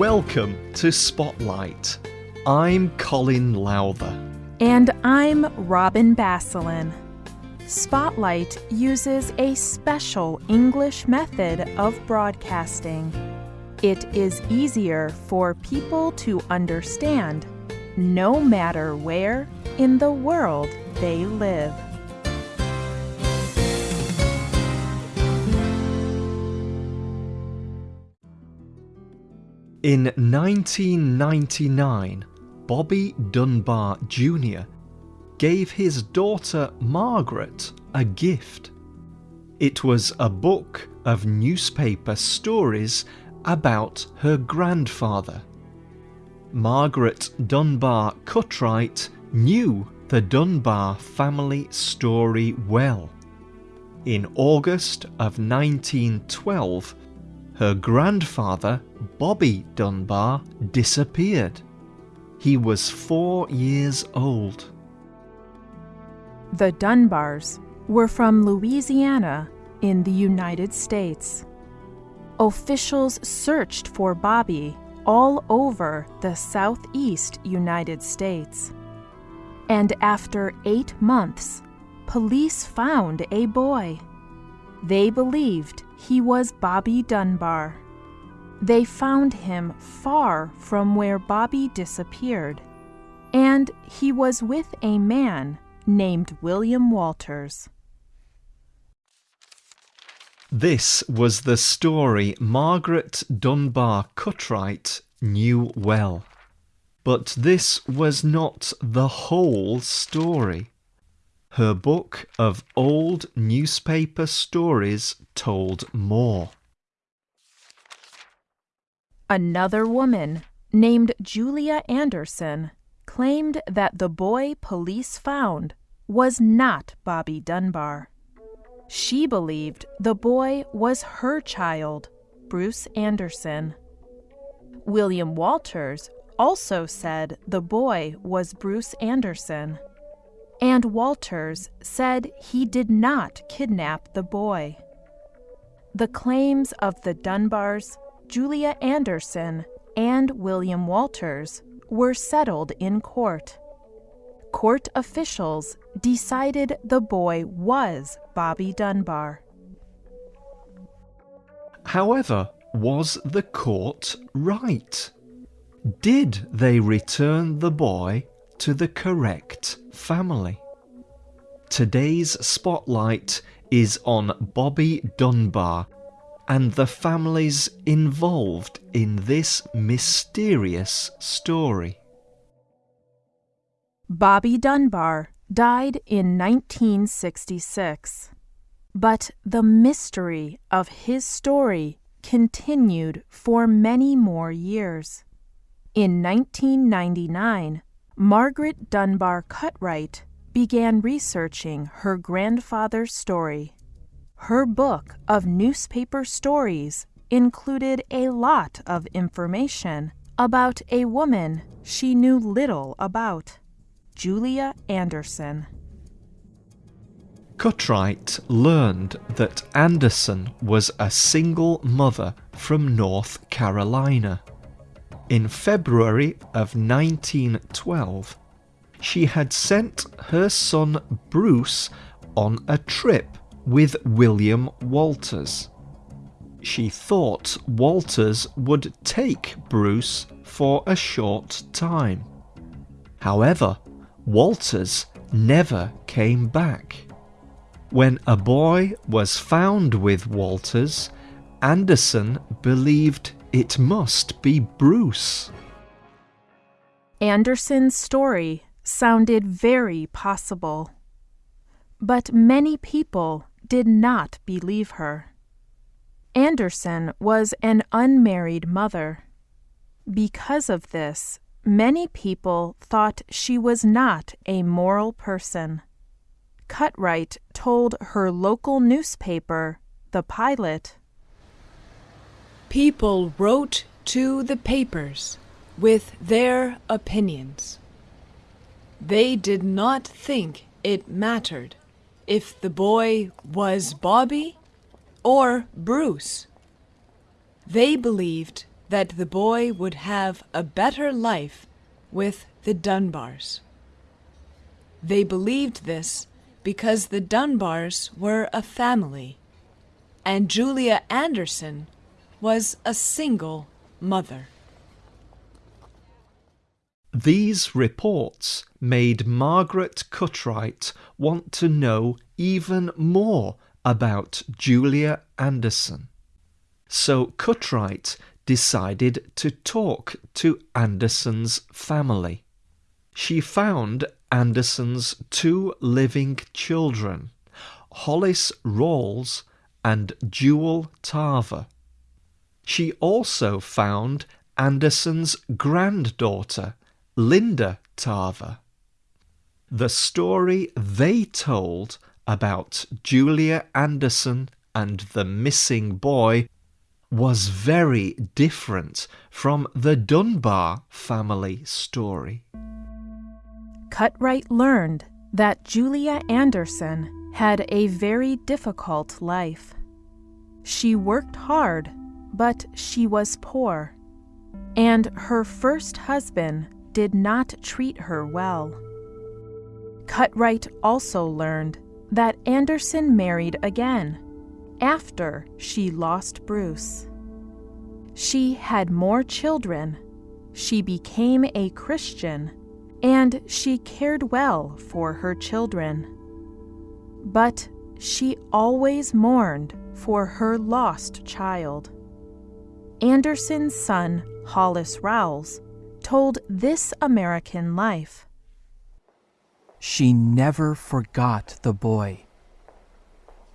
Welcome to Spotlight. I'm Colin Lowther. And I'm Robin Basselin. Spotlight uses a special English method of broadcasting. It is easier for people to understand no matter where in the world they live. In 1999, Bobby Dunbar Jr. gave his daughter Margaret a gift. It was a book of newspaper stories about her grandfather. Margaret Dunbar Cutright knew the Dunbar family story well. In August of 1912, her grandfather, Bobby Dunbar, disappeared. He was four years old. The Dunbars were from Louisiana in the United States. Officials searched for Bobby all over the southeast United States. And after eight months, police found a boy. They believed he was Bobby Dunbar. They found him far from where Bobby disappeared, and he was with a man named William Walters. This was the story Margaret Dunbar Cutright knew well. But this was not the whole story. Her book of old newspaper stories told more. Another woman, named Julia Anderson, claimed that the boy police found was not Bobby Dunbar. She believed the boy was her child, Bruce Anderson. William Walters also said the boy was Bruce Anderson. And Walters said he did not kidnap the boy. The claims of the Dunbars, Julia Anderson, and William Walters were settled in court. Court officials decided the boy was Bobby Dunbar. However, was the court right? Did they return the boy to the correct family? Today's spotlight is on Bobby Dunbar and the families involved in this mysterious story. Bobby Dunbar died in 1966, but the mystery of his story continued for many more years. In 1999, Margaret Dunbar Cutright began researching her grandfather's story. Her book of newspaper stories included a lot of information about a woman she knew little about, Julia Anderson. Cutright learned that Anderson was a single mother from North Carolina. In February of 1912, she had sent her son Bruce on a trip with William Walters. She thought Walters would take Bruce for a short time. However, Walters never came back. When a boy was found with Walters, Anderson believed it must be Bruce. Anderson's story sounded very possible. But many people did not believe her. Anderson was an unmarried mother. Because of this, many people thought she was not a moral person. Cutright told her local newspaper, The Pilot, People wrote to the papers with their opinions. They did not think it mattered if the boy was Bobby or Bruce. They believed that the boy would have a better life with the Dunbars. They believed this because the Dunbars were a family, and Julia Anderson was a single mother. These reports made Margaret Cutright want to know even more about Julia Anderson. So Cutright decided to talk to Anderson's family. She found Anderson's two living children, Hollis Rawls and Jewel Tarver. She also found Anderson's granddaughter, Linda Tarver. The story they told about Julia Anderson and the missing boy was very different from the Dunbar family story. Cutright learned that Julia Anderson had a very difficult life. She worked hard, but she was poor, and her first husband did not treat her well. Cutright also learned that Anderson married again after she lost Bruce. She had more children, she became a Christian, and she cared well for her children. But she always mourned for her lost child. Anderson's son, Hollis Rawls, told This American Life. She never forgot the boy.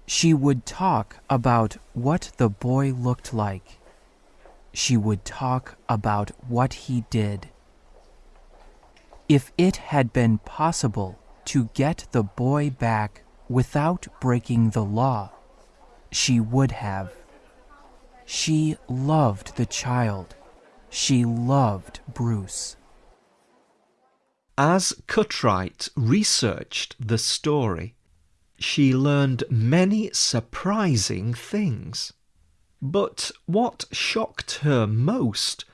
She would talk about what the boy looked like. She would talk about what he did. If it had been possible to get the boy back without breaking the law, she would have. She loved the child. She loved Bruce. As Cutright researched the story, she learned many surprising things. But what shocked her most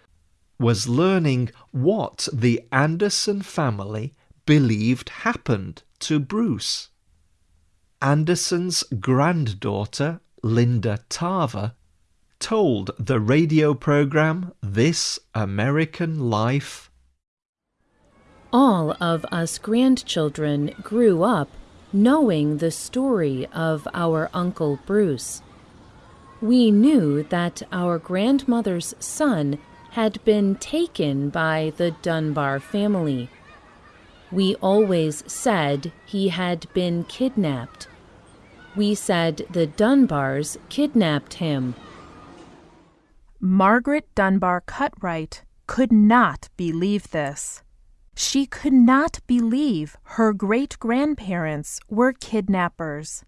was learning what the Anderson family believed happened to Bruce. Anderson's granddaughter, Linda Tarver, told the radio program This American Life All of us grandchildren grew up knowing the story of our Uncle Bruce. We knew that our grandmother's son had been taken by the Dunbar family. We always said he had been kidnapped. We said the Dunbars kidnapped him. Margaret Dunbar Cutright could not believe this. She could not believe her great grandparents were kidnappers.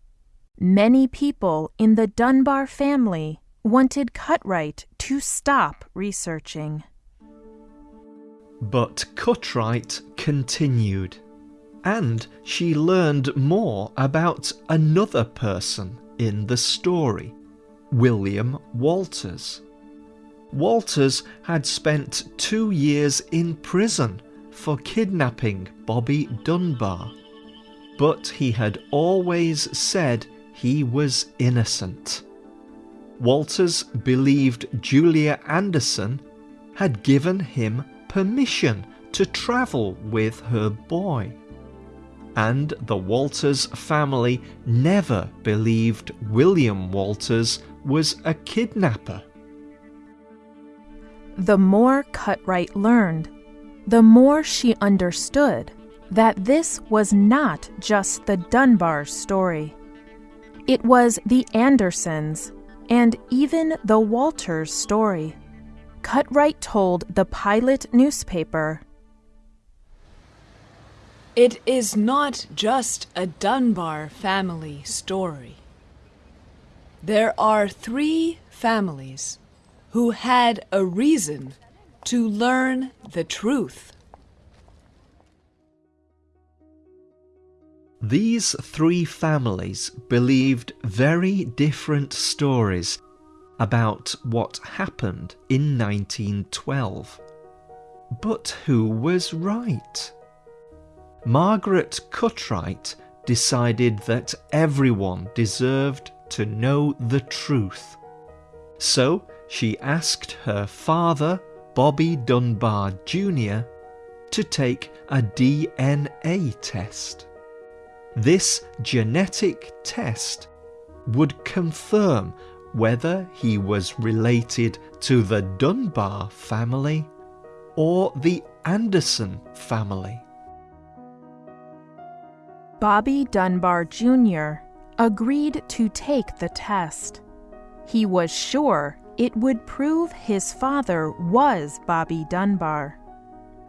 Many people in the Dunbar family wanted Cutright to stop researching. But Cutright continued, and she learned more about another person in the story, William Walters. Walters had spent two years in prison for kidnapping Bobby Dunbar, but he had always said he was innocent. Walters believed Julia Anderson had given him permission to travel with her boy. And the Walters family never believed William Walters was a kidnapper. The more Cutright learned, the more she understood that this was not just the Dunbar story. It was the Andersons and even the Walters story. Cutright told the Pilot newspaper It is not just a Dunbar family story. There are three families who had a reason to learn the truth. These three families believed very different stories about what happened in 1912. But who was right? Margaret Cutright decided that everyone deserved to know the truth. So she asked her father, Bobby Dunbar Jr., to take a DNA test. This genetic test would confirm whether he was related to the Dunbar family or the Anderson family. Bobby Dunbar Jr. agreed to take the test. He was sure it would prove his father was Bobby Dunbar.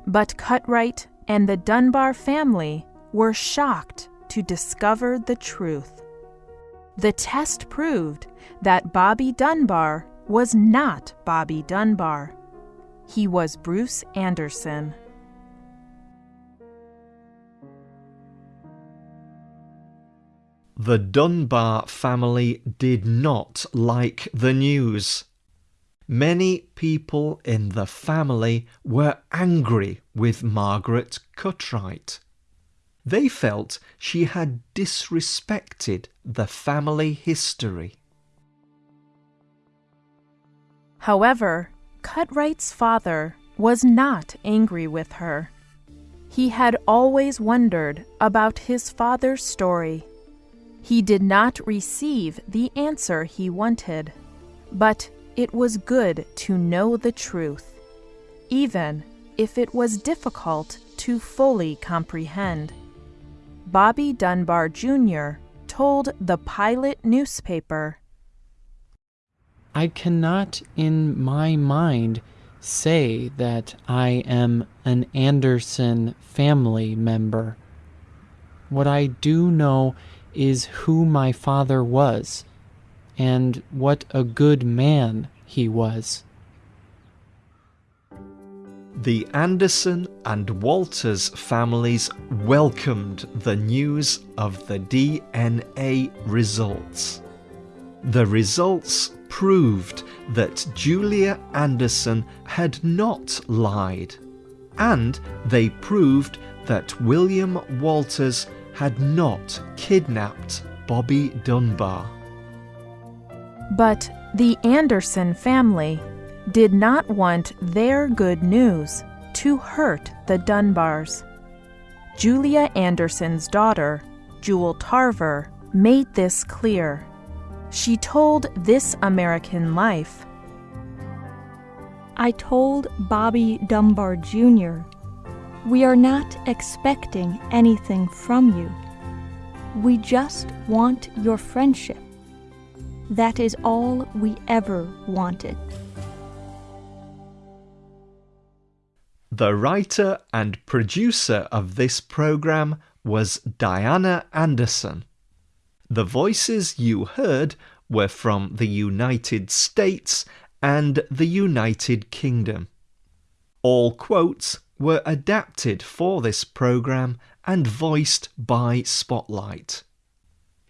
But Cutright and the Dunbar family were shocked to discover the truth. The test proved that Bobby Dunbar was not Bobby Dunbar. He was Bruce Anderson. The Dunbar family did not like the news. Many people in the family were angry with Margaret Cutright. They felt she had disrespected the family history. However, Cutright's father was not angry with her. He had always wondered about his father's story he did not receive the answer he wanted, but it was good to know the truth, even if it was difficult to fully comprehend. Bobby Dunbar Jr. told the Pilot newspaper I cannot in my mind say that I am an Anderson family member. What I do know is who my father was and what a good man he was. The Anderson and Walters families welcomed the news of the DNA results. The results proved that Julia Anderson had not lied, and they proved that William Walters had not kidnapped Bobby Dunbar. But the Anderson family did not want their good news to hurt the Dunbars. Julia Anderson's daughter, Jewel Tarver, made this clear. She told This American Life I told Bobby Dunbar Jr. We are not expecting anything from you. We just want your friendship. That is all we ever wanted. The writer and producer of this program was Diana Anderson. The voices you heard were from the United States and the United Kingdom. All quotes were adapted for this program and voiced by Spotlight.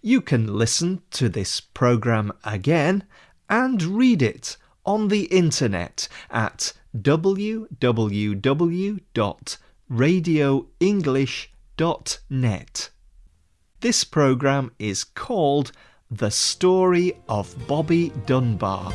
You can listen to this program again and read it on the internet at www.radioenglish.net. This program is called The Story of Bobby Dunbar.